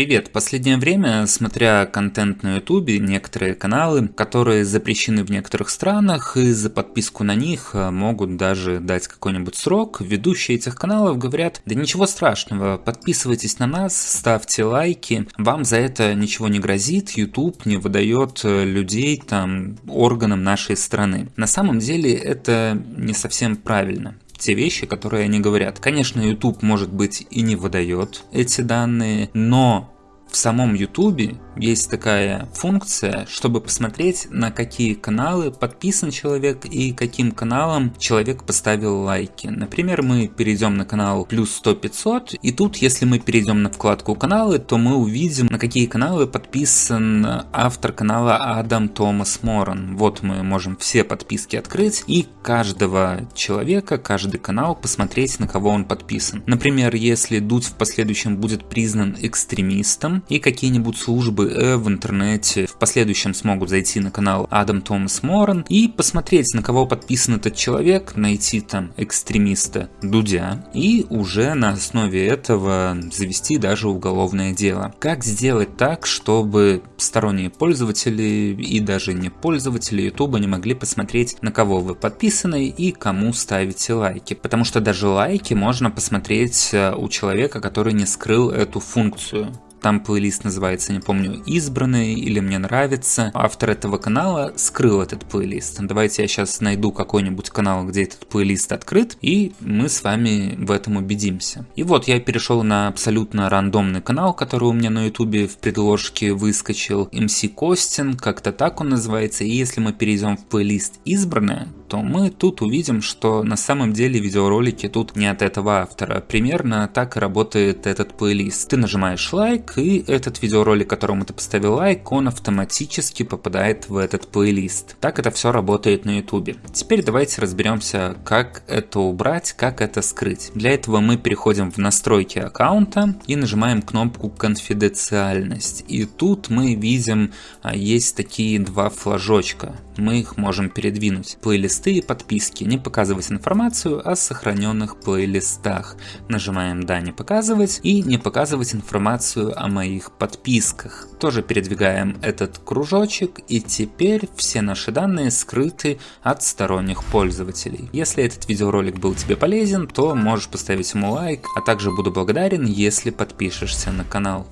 Привет! Последнее время, смотря контент на ютубе, некоторые каналы, которые запрещены в некоторых странах, и за подписку на них э, могут даже дать какой-нибудь срок, ведущие этих каналов говорят, да ничего страшного, подписывайтесь на нас, ставьте лайки, вам за это ничего не грозит, YouTube не выдает э, людей там органам нашей страны. На самом деле это не совсем правильно те вещи, которые они говорят. Конечно, YouTube, может быть, и не выдает эти данные, но в самом YouTube есть такая функция, чтобы посмотреть, на какие каналы подписан человек и каким каналам человек поставил лайки. Например, мы перейдем на канал плюс 100 500, и тут, если мы перейдем на вкладку каналы, то мы увидим, на какие каналы подписан автор канала Адам Томас Моран. Вот мы можем все подписки открыть и каждого человека, каждый канал посмотреть, на кого он подписан. Например, если Дудь в последующем будет признан экстремистом, и какие-нибудь службы э, в интернете в последующем смогут зайти на канал Адам Томас Моран и посмотреть, на кого подписан этот человек, найти там экстремиста Дудя и уже на основе этого завести даже уголовное дело. Как сделать так, чтобы сторонние пользователи и даже не пользователи YouTube не могли посмотреть, на кого вы подписаны и кому ставите лайки? Потому что даже лайки можно посмотреть э, у человека, который не скрыл эту функцию. Там плейлист называется, не помню, «Избранные» или «Мне нравится». Автор этого канала скрыл этот плейлист. Давайте я сейчас найду какой-нибудь канал, где этот плейлист открыт, и мы с вами в этом убедимся. И вот я перешел на абсолютно рандомный канал, который у меня на ютубе в предложке выскочил. MC Костин, как-то так он называется. И если мы перейдем в плейлист «Избранное», то мы тут увидим, что на самом деле видеоролики тут не от этого автора. Примерно так работает этот плейлист. Ты нажимаешь лайк, и этот видеоролик, которому ты поставил лайк, он автоматически попадает в этот плейлист. Так это все работает на ютубе. Теперь давайте разберемся, как это убрать, как это скрыть. Для этого мы переходим в настройки аккаунта и нажимаем кнопку конфиденциальность. И тут мы видим, а, есть такие два флажочка мы их можем передвинуть. Плейлисты и подписки. Не показывать информацию о сохраненных плейлистах. Нажимаем «Да, не показывать» и не показывать информацию о моих подписках. Тоже передвигаем этот кружочек и теперь все наши данные скрыты от сторонних пользователей. Если этот видеоролик был тебе полезен, то можешь поставить ему лайк, а также буду благодарен, если подпишешься на канал.